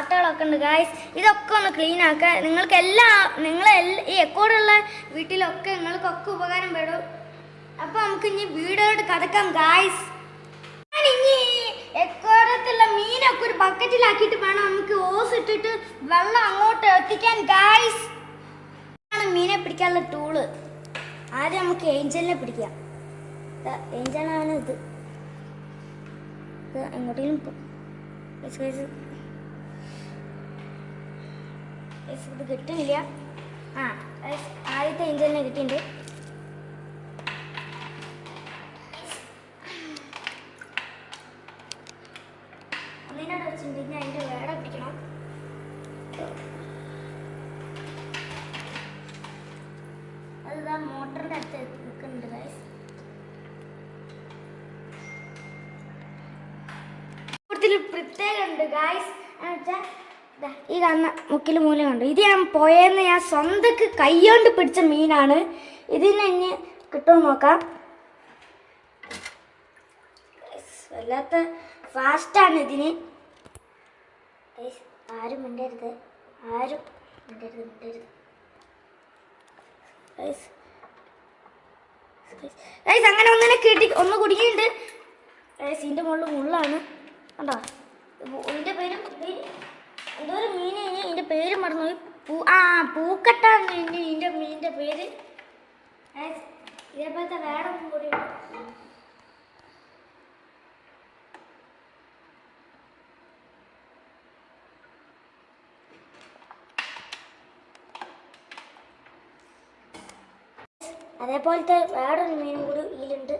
ആക്കുന്നുണ്ട് ഗായ്സ് ഇതൊക്കെ ഒന്ന് ക്ലീൻ ആക്കുക നിങ്ങൾക്ക് എല്ലാ നിങ്ങൾ ഈ എക്കോടുള്ള വീട്ടിലൊക്കെ നിങ്ങൾക്കൊക്കെ ഉപകാരം പെടും. അപ്പോൾ നമുക്ക് ഇനി വീടുകളോട് കഥക്കാം ഗായ്സ് ഇനി എക്കോടത്തുള്ള മീനൊക്കെ ഒരു ബക്കറ്റിലാക്കിയിട്ട് വേണം നമുക്ക് ഓസ് ഇട്ടിട്ട് വെള്ളം അങ്ങോട്ട് എത്തിക്കാൻ ഗായ്സ് ആണ് മീനെ പിടിക്കാനുള്ള ടൂൾ ആദ്യം നമുക്ക് ഏഞ്ചലിനെ പിടിക്കാം. ഏഞ്ചലാണ് ഇത്. ഇത് എങ്ങോട്ടേലും പോ- ഗയ്സ്, ഗയ്സ്. ഗയ്സ്, ഇത് കിട്ടുന്നില്ല. ആ ആദ്യത്തെ ഏഞ്ചലിനെ കിട്ടിയിട്ടുണ്ട്. ഒന്നിനോട് വെച്ചിട്ടുണ്ടെങ്കിൽ അതിന്റെ വേറെ പിടിക്കണം. അതിതാ മോട്ടറിന്റെ അടുത്ത് നിൽക്കുന്നുണ്ട് ഗൈസ് കൂടുതൽ പ്രത്യേകം ഉണ്ട് ഗായ്സ് എന്നുവെച്ചാൽ ഈ കാണുന്ന മുക്കിൽ മൂല കണ്ടു? ഇത് ഞാൻ പോയെന്ന് ഞാൻ സ്വന്തക്ക് കൈകൊണ്ട് പിടിച്ച മീനാണ്. ഇതിന് ഇനി കിട്ടുമോ നോക്കാം. വല്ലാത്ത ഫാസ്റ്റാണ് ഇതിന്. ആരും മിണ്ടരുത്. ആരും മിണ്ടരുത് മിണ്ടരുത്. അങ്ങനെ ഒന്നിനെ കിട്ടി ഒന്ന് കുടുങ്ങിയിട്ടുണ്ട്. ഇതിന്റെ മുകളിൽ മുള്ളാണ്. കണ്ടോ? എന്റെ പേര് മീൻ പേര് മറന്നുപോയി പൂ ആ പൂക്കട്ടാണ് ഇതിന്റെ ഇതിന്റെ മീനിന്റെ പേര്. ഇതേപോലത്തെ വേറെ കൂടി. അതേപോലത്തെ വേറൊരു മീൻ കൂടി ഇതിലുണ്ട്.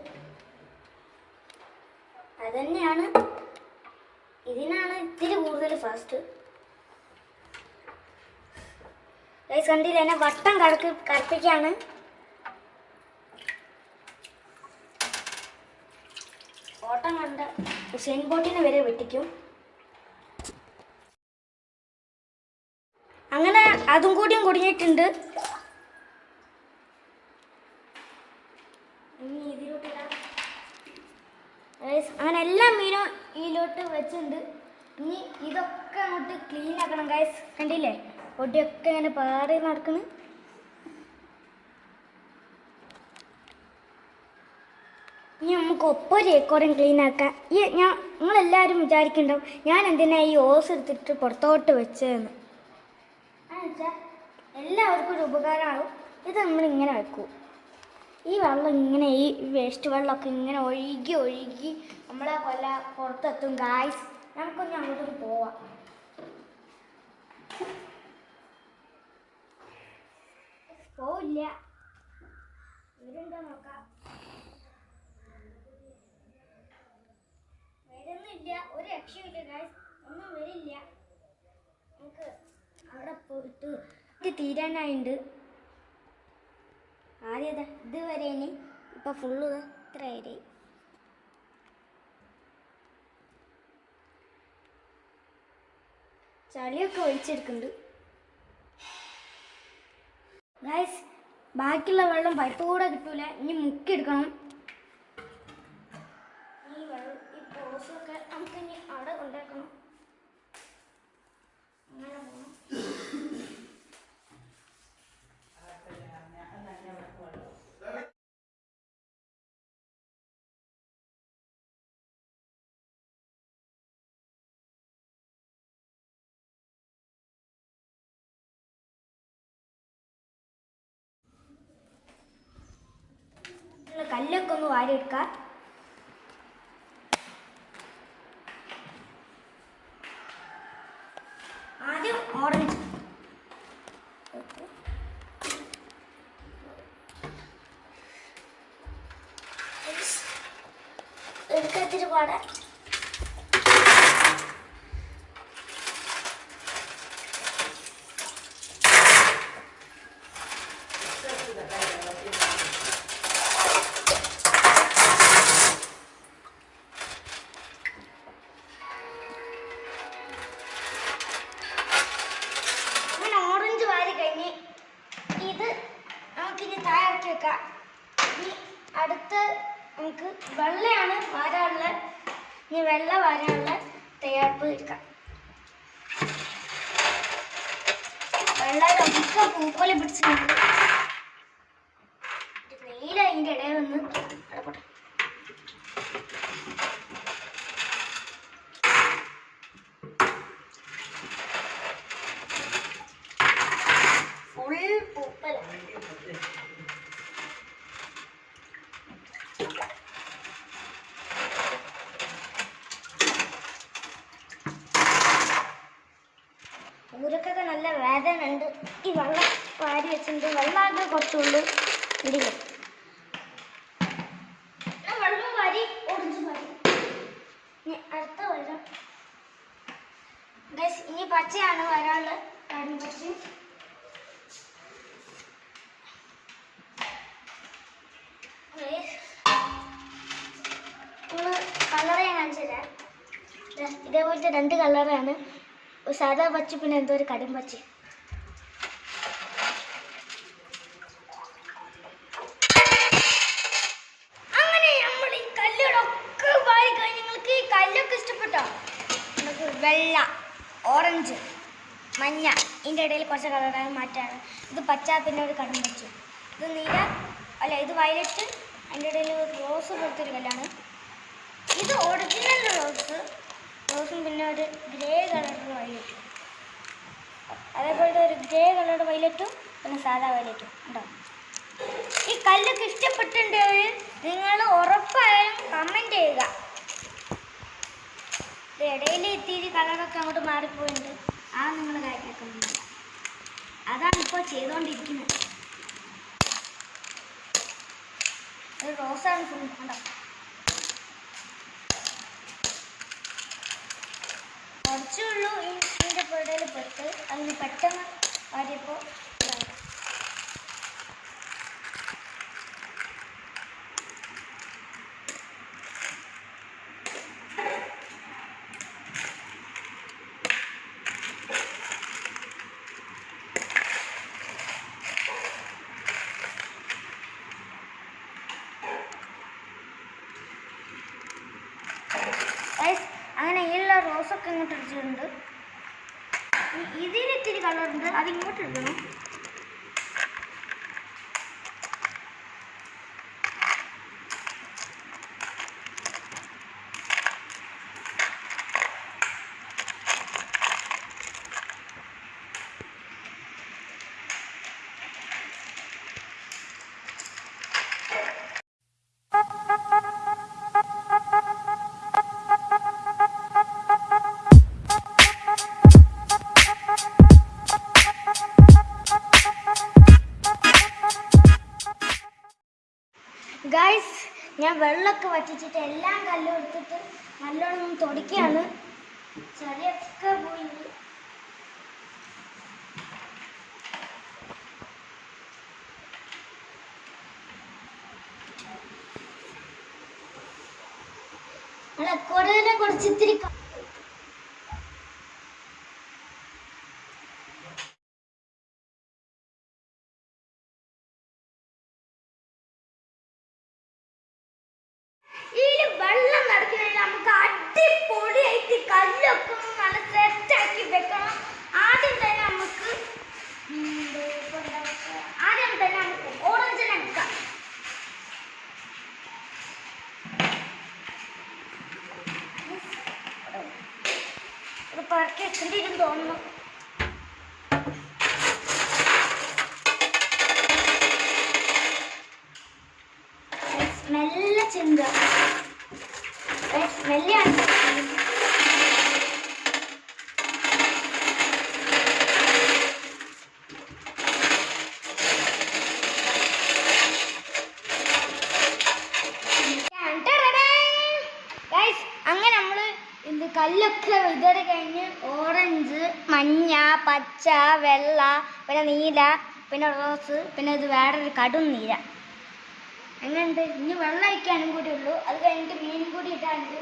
അതന്നെയാണ് ഇതിനാണ് ഇത്തിരി കൂടുതൽ ഫാസ്റ്റ്. ഗൈസ് കണ്ടില്ല? എന്നെ വട്ടം കറക്ക് കറപ്പിക്കാണ്. ഓട്ടം കണ്ട ഹുസൈൻ ബോട്ടിനെ വരെ വെട്ടിക്കും. അങ്ങനെ അതും കൂടിയും കുടുങ്ങിയിട്ടുണ്ട്. അങ്ങനെ എല്ലാ മീനും ഇതിലോട്ട് വെച്ചിട്ടുണ്ട്. ഇനി ഇതൊക്കെ അങ്ങോട്ട് ക്ലീൻ ആക്കണം ഗൈസ് കണ്ടില്ലേ? പൊടിയൊക്കെ ഇങ്ങനെ പാറി നടക്കുന്നു ഇനി നമുക്ക് ഒപ്പൊരു ഏക്കോരം ക്ലീൻ ആക്കാം. ഈ ഞാൻ നിങ്ങളെല്ലാവരും വിചാരിക്കുന്നുണ്ടാവും ഞാൻ എന്തിനാ ഈ ഓസ് എടുത്തിട്ട് പുറത്തോട്ട് വെച്ചതെന്ന്. എന്നുവെച്ചാൽ എല്ലാവർക്കും ഒരു ഉപകാരമാകും ഇത് നമ്മൾ ഇങ്ങനെ വെക്കൂ. ഈ വെള്ളം ഇങ്ങനെ ഈ വേസ്റ്റ് വെള്ളമൊക്കെ ഇങ്ങനെ ഒഴുകി ഒഴുകി നമ്മളെ കൊല്ല പുറത്തെത്തും. ഗായ്സ് നമുക്കൊന്ന് അങ്ങോട്ടൊന്ന് പോവാം. പോവില്ല ഇവരുണ്ടോ നോക്കാം? വരുന്നില്ല. ഒരു രക്ഷയില്ല ഗായ്സ് ഒന്നും വരില്ല. നമുക്ക് അവിടെ പോയിട്ട് ഇത് തീരാനായിണ്ട്. ആദ്യം ദാ ഇതുവരെ ഇനി ഇപ്പൊ ഫുള്ള് ഇത്ര വരെ. ചളിയൊക്കെ ഒഴിച്ചെടുക്കുന്നുണ്ട്. ബാക്കിയുള്ള വെള്ളം പൈപ്പ് കൂടെ കിട്ടൂല? ഇനി മുക്കിയെടുക്കണം ഈ വെള്ളം ഈ പോസൊക്കെ നമുക്ക് ഇനി അവിടെ കൊണ്ടേക്കണം അങ്ങനെ പോകണം കല്ലൊക്കെ ഒന്ന് വാരിയെടുക്കാം. അതിനുള്ള തയ്യാറെടുപ്പ് വെള്ളം നമുക്ക് പൂപ്പോലെ പിടിച്ചിട്ടുണ്ട്. നീല അതിന്റെ ഇടയിൽ നിന്ന് അവിടെ പോട്ടെ ഊരക്കൊക്കെ നല്ല വേദന ഉണ്ട് ഈ വെള്ളം വാരി വെച്ചിട്ടുണ്ട്. വെള്ളമാകെ കുറച്ചുള്ളൂ. വാരി ഇനി അടുത്ത ഇനി പച്ചയാണ് വരാനുള്ളത്. പച്ച. കളറ് ഞാൻ കാണിച്ചു ഇതേപോലത്തെ രണ്ട് കളറാണ് സാധാ പച്ച പിന്നെ എന്തോ ഒരു കടും പച്ച. അങ്ങനെ നമ്മൾ ഈ കല്ലുകളൊക്കെ വാരി കഴിഞ്ഞ് നിങ്ങൾക്ക് ഈ കല്ലൊക്കെ ഇഷ്ടപ്പെട്ടോ? നമുക്ക് വെള്ള ഓറഞ്ച് മഞ്ഞ ഇതിന്റെ ഇടയിൽ കുറച്ച് കളറാണ് മാറ്റാണ്. ഇത് പച്ച പിന്നെ ഒരു കടും പച്ച. ഇത് നീല അല്ല ഇത് വയലറ്റ് അതിന്റെ ഇടയിൽ റോസ് പോലത്തെ ഒരു കല്ലാണ് ഇത് ഒറിജിനൽ റോസ് റോസും പിന്നെ ഒരു ഗ്രേ കളറിൽ വയലറ്റും അതേപോലത്തെ ഒരു ഗ്രേ കളർ വയലറ്റും പിന്നെ സാധാ വയലറ്റും ഉണ്ടോ? ഈ കല്ലൊക്കെ ഇഷ്ടപ്പെട്ടിട്ടുണ്ടെങ്കിൽ നിങ്ങൾ ഉറപ്പായും കമന്റ് ചെയ്യുക. ഇടയിൽ ഇത്തിരി കളറൊക്കെ അങ്ങോട്ട് മാറിപ്പോയിട്ടുണ്ട്. ആ നിങ്ങൾ കാര്യമാക്കുന്നില്ല അതാണ് ഇപ്പോൾ ചെയ്തുകൊണ്ടിരിക്കുന്നത് ഒരു റോസാണ് ഫുൾ കണ്ടോ കുറച്ചേ ഉള്ളൂ ഇതിന്റെ പുഴയിൽ പെട്ട് അതിന് പെട്ടെന്ന് വാരിയപ്പോൾ അങ്ങനെ എല്ലാ റോസൊക്കെ ഇങ്ങോട്ട് ഇടിച്ചിട്ടുണ്ട് ഇതിന് ഇത്തിരി കളറുണ്ട് അത് ഇങ്ങോട്ട് ഇടണം. വെള്ളമൊക്കെ വറ്റിച്ചിട്ട് എല്ലാം കല്ലും എടുത്തിട്ട് നല്ലോണം ഒന്ന് തുടയ്ക്കുകയാണ്. ചെറിയൊക്കെ പോയി. കൂടുതലും കൂടുതലെ കുറച്ച് ഇത്തിരി ക- ഇതിൽ വെള്ളം നടക്കണമെങ്കിൽ നമുക്ക് അടിപൊളിയായിട്ട് കല്ലൊക്കെ ഒന്ന് നല്ല സെറ്റാക്കി വെക്കണം ആദ്യം തന്നെ നമുക്ക് ഉം, ഇപ്പൊ എന്താ വെച്ചാ, ആദ്യം തന്നെ നമുക്ക് ഓറഞ്ചിനെ എടുക്കാം ഇത് പറക്കി വെക്കേണ്ടി വരും തോന്നുന്നു. മെല്ലെ ചിന്ത മെല്ലെയാണ് ഗൈസ് അങ്ങനെ നമ്മൾ ഇത് കല്ലൊക്കെ വിതറി കഴിഞ്ഞ് ഓറഞ്ച് മഞ്ഞ പച്ച വെള്ള പിന്നെ നീല പിന്നെ റോസ് പിന്നെ ഇത് വേറൊരു കടും നീല. എങ്ങനെയുണ്ട് ഇനി വെള്ളം ഒഴിക്കാനും കൂടി ഉള്ളൂ. അത് കഴിഞ്ഞിട്ട് മീനും കൂടി ഇട്ടാണ്ട്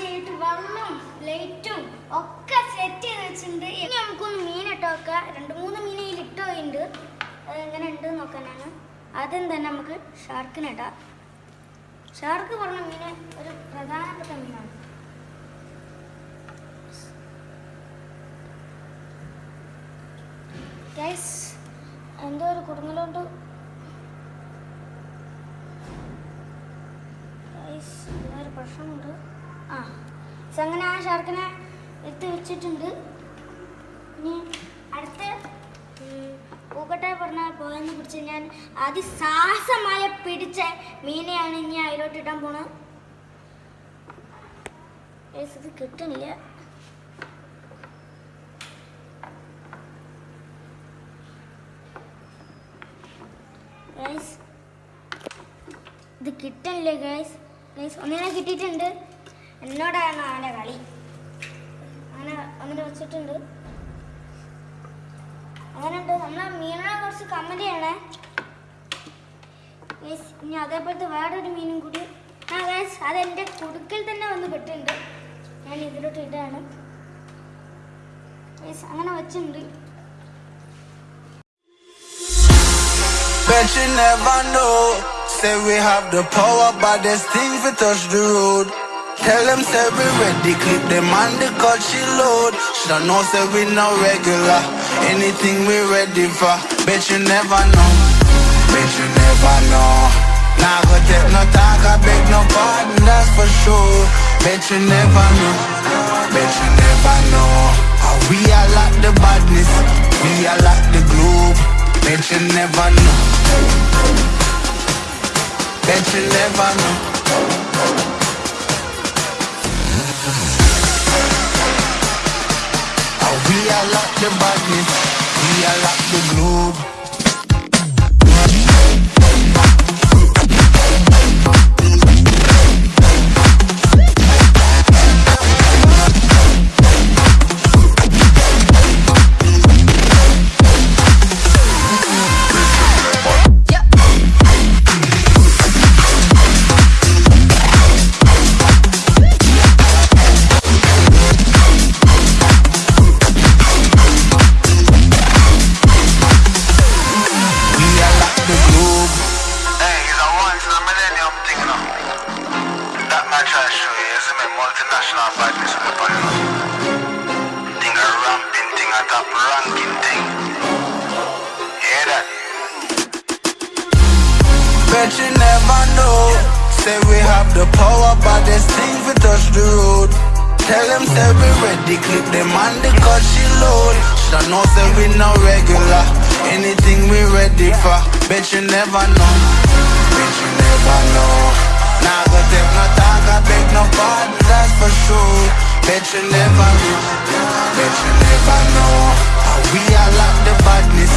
ചെയ്തിട്ട് വന്നും. ലൈറ്റും ഒക്കെ സെറ്റ് ചെയ്ത് വെച്ചിട്ടുണ്ട്. ഇനി നമുക്കൊന്ന് മീൻ ഇട്ട് വെക്കാം രണ്ട് മൂന്ന് മീൻ ഇതിൽ ഇട്ട് പോയിട്ടുണ്ട്. അത് എങ്ങനെ ഉണ്ട് നോക്കാനാണ് ആദ്യം തന്നെ നമുക്ക് ഷാർക്കിന് ഇടാം. ഷാർക്ക് പറഞ്ഞ മീന് ഒരു പ്രധാനപ്പെട്ട മീനാണ്. എന്തോ ഒരു കുടുങ്ങലോണ്ട്. ഗൈസ് ഒരു പ്രശ്നമുണ്ട്. അങ്ങനെ ആ ഷാർക്കിനെ എടുത്ത് വെച്ചിട്ടുണ്ട്. ഇനി അടുത്ത പൂക്കട്ടെ പറഞ്ഞ പോയെന്ന് കുറിച്ച് ഞാൻ അതിസാഹസമായ പിടിച്ച മീനെയാണ് ഇനി അതിലോട്ട് ഇടാൻ പോണത്. ഇത് കിട്ടണില്ല ഗൈസ് ഇത് കിട്ടണില്ലേ ഗൈസ് ഗൈസ് ഒന്നിനെ കിട്ടിയിട്ടുണ്ട്. എന്നോടാണ് അവന്റെ കളി. അങ്ങനെ അങ്ങനെ വെച്ചിട്ടുണ്ട്. അങ്ങനെയുണ്ട് നമ്മളെ മീനിനെ കുറച്ച് കമന്റ് ചെയ്യണേ. ഇനി അതേപോലത്തെ വേറൊരു മീനും കൂടി. ആ ഗൈസ് അത് എന്റെ കുടുക്കിൽ തന്നെ വന്ന് പെട്ടിട്ടുണ്ട്. ഞാൻ ഇതിലോട്ട് ഗൈസ് അങ്ങനെ വെച്ചിട്ടുണ്ട്. Bet you never know. Say we have the power, but there's things we touch the road. Tell them say we ready, clip them on the cut she load. Shoulda know say we no regular. Anything we ready for. Bet you never know. Bet you never know. Nah go take no talk, I beg no pardon, that's for sure. Bet you never know. Bet you never know. We are like the badness, we are like the globe. Bet you never know. Bet you never know. We are like the badness, we are like the globe. Know. Say we have the power, but there's things we touch the road. Tell them say we ready, clip them on the cut she load. Shoulda know say we no regular. Anything we ready for. Bet you never know. Bet you never know. Nah go take no talk, I beg no pardon, that's for sure. Bet you never know. Bet you never know. How we are like the badness,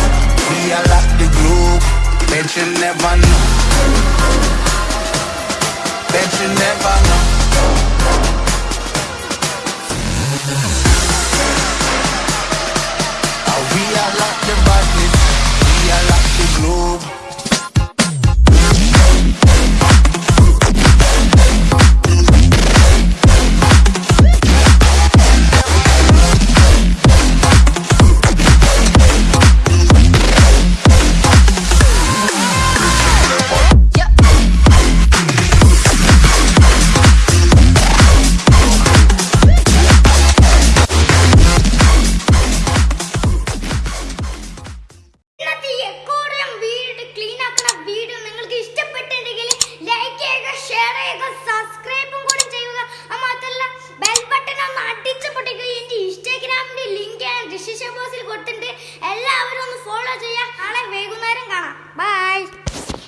we are like the know. Bet you never know.